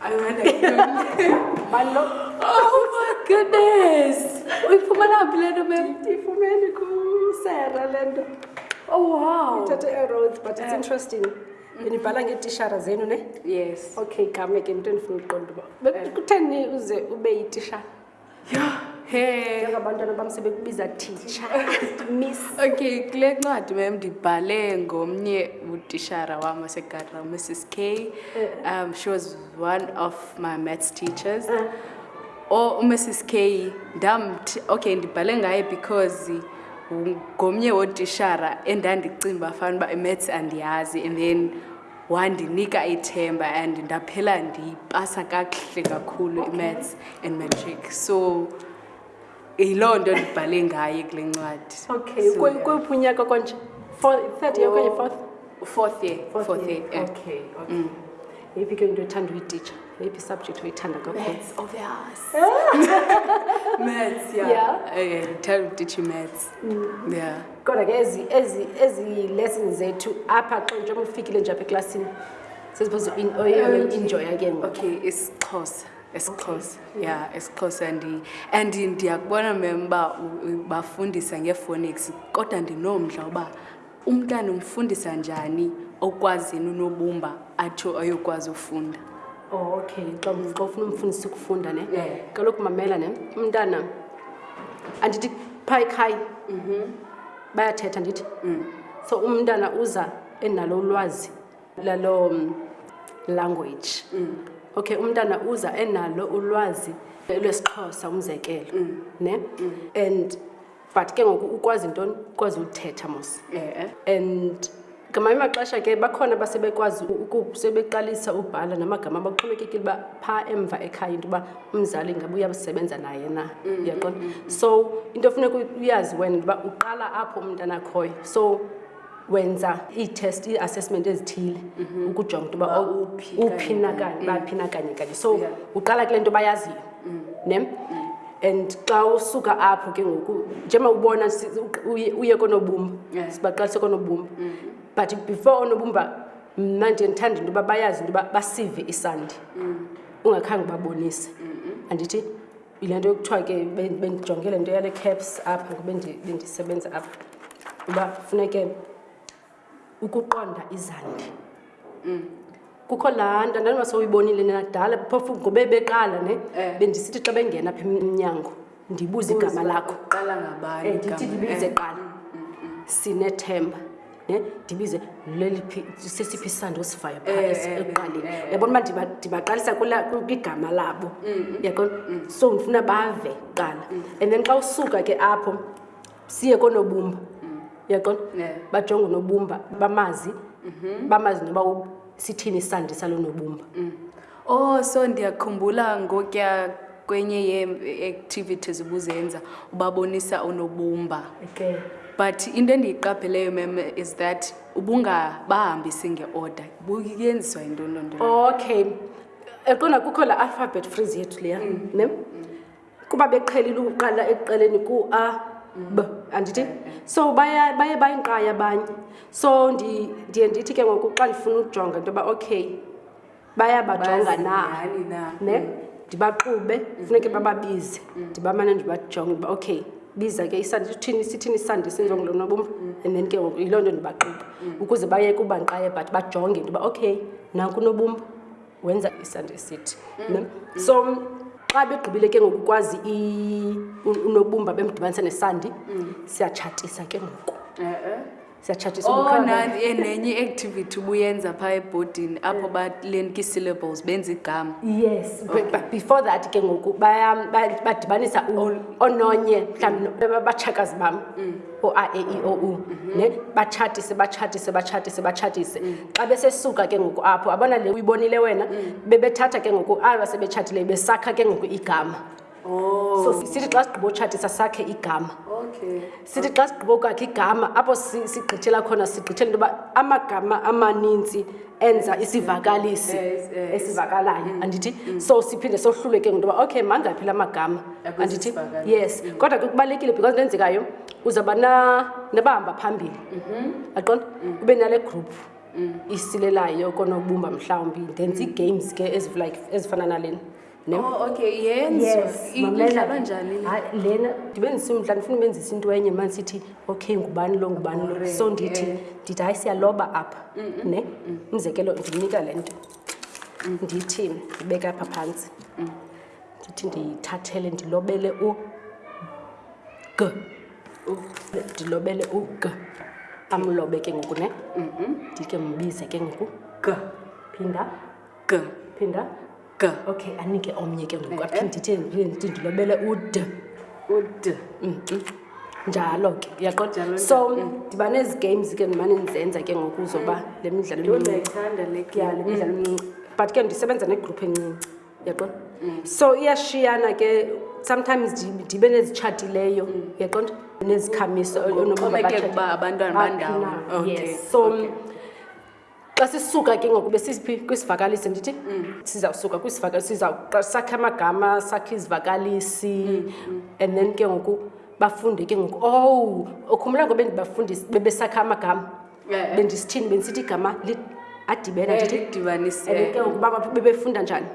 I don't know. My love. Oh my goodness. Uyifumana phi le nto mem? Ndiyifumene kusera le nto. Oh wow. Ithathe eroads but it's eh. interesting. ndinibhala ngeetishara zenu ne yes okay game ke into endifuna uqonda uba eh. kutheni uze ube yitishara njengabantwana bam sebekubiza titsha miss okay kule ncwadi mem ndibhale ngomnye utishara wam wasegadra mrs k eh. um she was one of my maths teachers eh. o oh, umrs k ndamthi okay ndibhale ngaye because ngomnye wotishara endandicinga uba fana uba imaths andiyazi and then wandinika ithemba and ndaphela ndiyipasa kakuhle kakhulu okay. imaths and matric so yiloo nto ndibhale ngaye kule ncwadi okay so, yeah. kwephi unyaka kwanje third year okanye fourth fourth year fourth year okay okay mm. yeyiphi ke into ethanda uyititsha yeyiphi subject oyithanda kakhulumaths oh, eh? ndithanda utitsha imaths mm. yeah kodwa ke ezi ezi ezi lessons zethu apha xa nje ufikile nje apha eklasini sesiphoze enjoy again okay isixhosa esixhosa okay. yeah esixhosa and and ndiyakubona mem uba bafundisa ngephonics kodwa ndinomdla uba Umntana umfundisa njani okwazini unobumba atsho ayokwazi ufunda? Oh, okay. Xa ufuna umfundisa ukufunda ne kaloku mamela ne umntana andithi phaa ekhaya mhm. bayathetha ndithi mm. so umntana uza enalo ulwazi lalo mm, language mm. okay umntana uza enalo ulwazi lwesixhosa umzekelo ne and but ke ngoku ukwazi ntoni ukwazi uthetha mos yeah. and ngamanye amaxesha ke bakhona basebekwazi sebeqalisa ubhala namagama baxhomekekile uba phaa emva ekhaya into yoba umzali ngabe uyasebenza naye na mm-hmm. yaqona so into funeka uyazi wena into yoba uqala apho umntanakhoyo so wenza iitest ii-assessment ezithile mhm. ukujonga into yoba uphi nakanye uba phi nakanye mm. kanye so uqala kule nto bayaziyo mm. ne mm. and xa usuka apho ke ngoku njengoba ubona uye koonobumba sibaqalise koonobumba but before oonobumba mna nje ndithanda into yoba bayazi into yoba basive isandi ungakhange ubabonise andithi yile nto yokuthiwa ke bendijonge le nto yale caps apha ngoba bendisebenza apha uba funeke ukuqonda izandi mm. kukho laa nto ndandima sowuyibonile nenadala phofu ngobe beqala ne eh. bendisithi xa bengena pha emnyango ndibuze igama lakho eh, ndithi ndibize eh. qala mm, mm, sinethemba ne ndibize leliphi sesiphi isandi osivayo phaa eh, eh, ekuqaleni eh, yabona uba ndibaqalisa kwigama labo mm, mm, yaqona mm. so ndifuna bave kuqala and then xa usuka ke apho siye konobumba yaqona bajonge unobumba bamazi mm-hmm. bamazi noba sithini isandi salonobumba Oh, so ndiyakhumbula ngokya kwenye yee-activities ubuzenza ubabonisa unobumba okay. but into endiyiqapheleyo mem is that ubungabahambisi nge-order buyenziswa yinto loo nto okay eqonda kukho la alphabet freeze yethu leya mm. ne mm. kuba beqhelile ukuqala ekuqaleni ku-a b andithi so baye baye bayinqayi abanye so ndiye ndithi ke ngoku xa ndifuna ukujonga into yoba okay bayabajonga na ne ndibaxube funeke bababize mm. ndibamane ndibajonge uba okay biza ke isandi sithini sithini isandi senziwa ngulo nobumba mm. and then ke ngoku yiloo nto ndibaxube mm. ukuze bayeke uba ndiqaye but bajonge ntoba okay nanku nobumba wenza isandi esithi ne so xa begqibile ke ngoku kwazi unobumba bemdibanisa nesandi siyatshatisa ke ngoku eh, eh. siyatshatshisa oh, nanti eh, nenye i-activity ubuyenza phaa ebhodini apho balenka ii-syllables benza igama yes okay. but, but before that ke ngoku badibanisa ononye mhlawumbi batshakazi bam mm. o-a e i o u mhm. ne batshatise batshatise batshatise batshatise mm. xa besesuka ke ngoku apho abona le uyibonile wena mm. bebethatha ke ngoku aba sebetshatile besakha ke ngoku igama Oh. so sithi xa sigqiba utshatisa sakhe igama okay. sithi xa sigqiba ukwakhe igama apho sigqithela khona sigqithela into yoba amagama amaninzi enza isivakalisi esivakalayo mm. andithi mm. so siphinde sohlule ke ngontoba okay mangaphi la magama andithi yes mm. kodwa ke kubalulekile because into enzekayo uzawuba nabahamba phambili mm-hmm. aqonda ube nale group isilelayo konobumba mhlawumbi ndenza ii-games ke ezifana nalena Ne? Oh, okay yenziwa yes, idlalwa njani lena ndibe ndisimdla ndifuna ubenzisa into enye mani sithi okay ngubani lo ngubani lo so ndithi eh. ndithi hayi siyaloba apha mm -mm. ne mm. umzekelo ndinika le nto mm. ndithi ndibeka apha phantsi mm. ndithi ndiyithathele ndilobele u g ndilobele u g amlobe ke ngoku ne mm-hmm. ndike mbize ke ngoku g phinda g phinda g okay anike omnye ke ngoku aphinde ithe ndilobele ud ud njalo ke uyaqonda so ndiba nezi games ke ndimane ndizenza ke ngoku zoba le midlalo ndiyithanda le ke le midlalo mncinci but ke ndisebenza negroup encinci uyaqonda so iyashiyana ke sometimes ndibe nezitshatileyo uyaqonda nezikhamiso onoba abantwana bandawo okay so okay. xa sisuka ke ngoku besiphi kwisivakalisi ndithi mm. sizawusuka kwisivakalisi sakhe amagama sakhe izivakalisi mm, mm. and then ke ngoku bafunde ke ngoku ow oh, ukhumbula ngobe ndibafundisi bebesakha amagama eh, eh. bendisithini bendisithi igama adibena eh, ndithidibanise ke ngoku uba bebefunda njani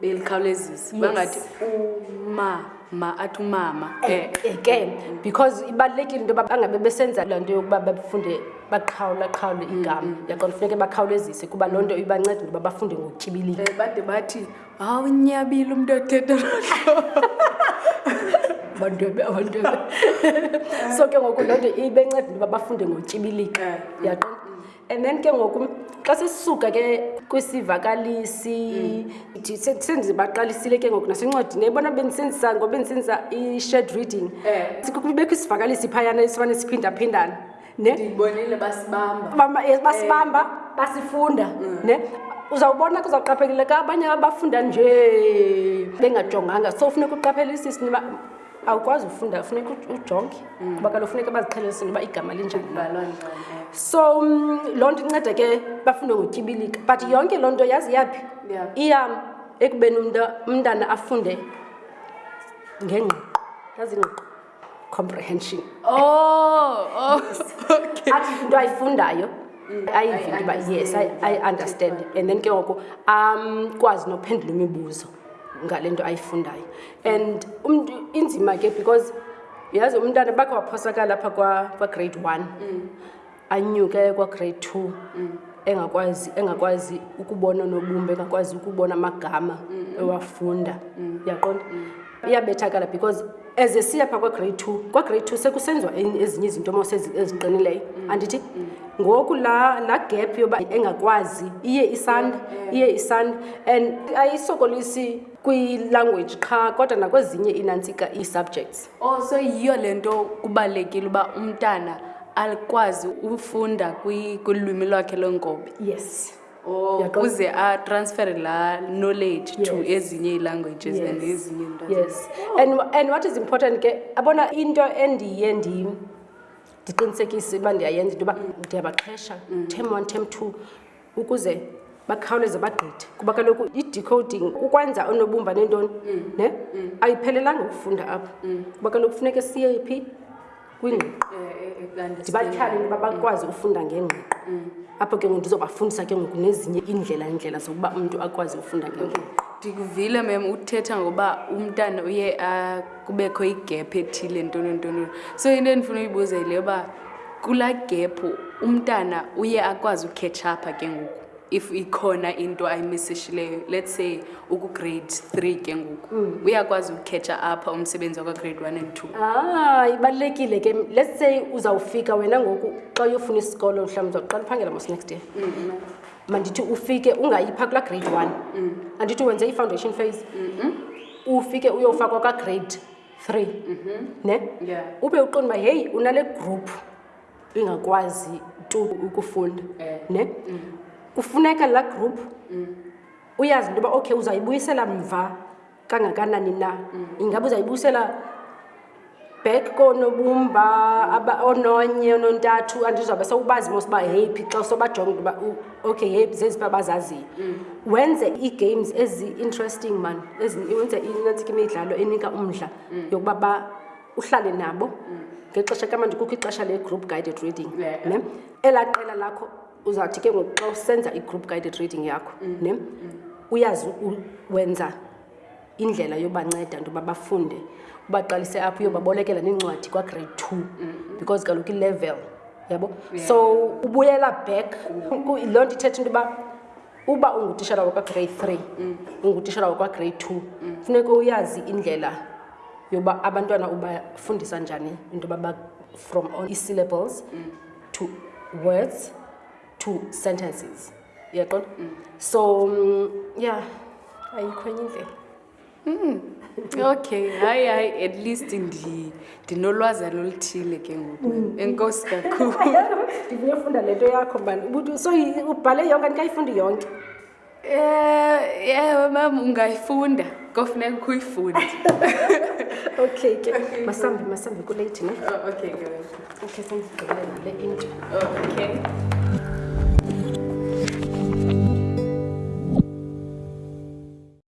belikhawulezisa bangathi umama athi umama eh, eh, ke because ibalulekile into yoba bangabe besenza laa nto yokuba bafunde baqhawula qhawule mm, igama mm. yaqona funeke bakhawulezise kuba loo nto ibanceda into yoba bafunde ngokutyibilika eh, bade bathi hawu nyabile umntu othetha abantwebe abantwebe so ke ngoku loo nto ibenceda into yoba bafunde ngotyibilika yaqona and then ke ngoku xa sisuka ke kwisivakalisi mm. sendibaqalisile ke ngoku nasencwadini ebona bendisenzisa ngoba bendisenzisa i-shed reading eh. sikubekho isivakalisi phayana esifane siphindaphindana ne ndibonile basibamba eh, basibamba eh. basifunda mm. ne uzawubona kuzawuqapheleka abanye abafunda nje bengajonganga so funeka uqaphelisa isini awukwazi ufunda funeka ujonge mm. kuba kaloku funeka baziqhelelisini uba igama linjani so mm, loo nto inceda ke bafunde ngotyibilika but yonke loo nto yazi yaphi iya ekubeni umntana afunde ngengqiqo yazi ingqiqo comprehension oh, oh okay. athi into ayifundayo mm. ayivinto uba yes i understand and then ke ngoko um kwazi nophendula imibuzo ngale nto ayifundayo and umntu inzima ke because yazi umntana bakhe waphosakala apha kwagrade kwa one mm. anyuke kwagrade two mm. engakwazi engakwazi ukubona nobumba engakwazi ukubona amagama mm. ewafunda mm. yaqonda mm. iyabethakala because eze siya phaa kwagrade two kwagrade two sekusenziwa ezinye izinto mos eziqinileyo mm. andithi mm. ngoku laa la gap yoba engakwazi iye isanda iye isanda and ayisokolisi kwilanguage qha kodwa nakwezinye inantsika ii-subjects o oh, so yiyo le nto kubalulekile uba umntana akwazi ufunda kwilwimi lwakhe lwenkobe yes Oh, ukuze atransfere laa knowledge yes. to ezinye ii-languages yes. and ezinye into yes oh. and, and what is important ke abona into endiye ndim ndiqinisekise uba ndiyayenza into yoba ndiyabaxhesha mm. term one term two ukuze bakhawuleze bagqithe kuba kaloku i-decoding ukwenza onobumba nentoni mm. ne mm. ayiphelelanga ukufunda apho kuba kaloku kufuneke siye phi kwingqiqo ndibatyhale into yoba bakwazi ufunda ngengqiqo apho ke ngoku ndizobafundisa ke ngoku nezinye iindlela iindlela zokuba umntu akwazi ufunda ngengqiqo ndikuvile mem uthetha ngoba umntana uye kubekho igephu ethile ntonontonono so into endifuna uyibuza yile yoba kulaa gephu umntana uye akwazi ukhetsha apha ke ngoku if ikhona into ayimisishileyo let's say ukugrade three ke ngoku mm. uyakwazi ukukhetha apha umsebenzi wakagrade one and two ah ibalulekile ke let's say uzawufika wena ngoku xa uyofuna isikolo mhlawumbi uzawuqala uphangela mos next year mm, mm. mandithi ufike ungayipha kula grade one mm. andithi wenze i-foundation phase mm -hmm. ufike uyofakwa kagrade three mm -hmm. ne yeah. ube uqonda uba heyi unale group ingakwazi tu ukufunda eh. ne mm. kufuneka laa group mm. uyazi into yoba okay uzayibuyisela mva kangakanani na mm. ingaba uzayibuyisela back koonobumba ononye onontathu andizawube sewubazi mos uba heyiphi xa sobajonga into yoba okay heyiphi zezi uba bazaziyo wenze ii-games ezi-interesting mani wenze inantsika imidlalo enika umdla yokuba uhlale nabo mm. ngexesha kamanje kukho ixesha le-group guided reading ne elaa qela lakho uzawuthi ke ngoku xa usenza i-group guided reading yakho mm. ne mm. uyazi wenza indlela yobanceda nto yoba bafunde ubaqalise apho uyobabolekela neencwadi kwagrade two mm-hmm. because kaloku ilevel yabo so ubuyela back loo nto ithetha into yoba uba ungutishara wakwagrade three mm. ungutishara wakwagrade two mm. funeke uyazi indlela yoba abantwana ubafundisa njani into yoba from all i-syllables mm. to words to sentences uyaqona so ya ayikho enye indlela Mm. Okay, hayi hayi at least ndi ndinolwazi loluthile ke ngoku. Mm. Enkosi kakhulu. Ndivuye funda lento yakho bani. Ubuthi so ubhale yonke andikayifundi yonke. Eh, yeah, mama ungayifunda. Kofuneka ukuyifunde. okay ke masambe masambe kulate ne oh, okay guys okay sengigqibelela le into oh, okay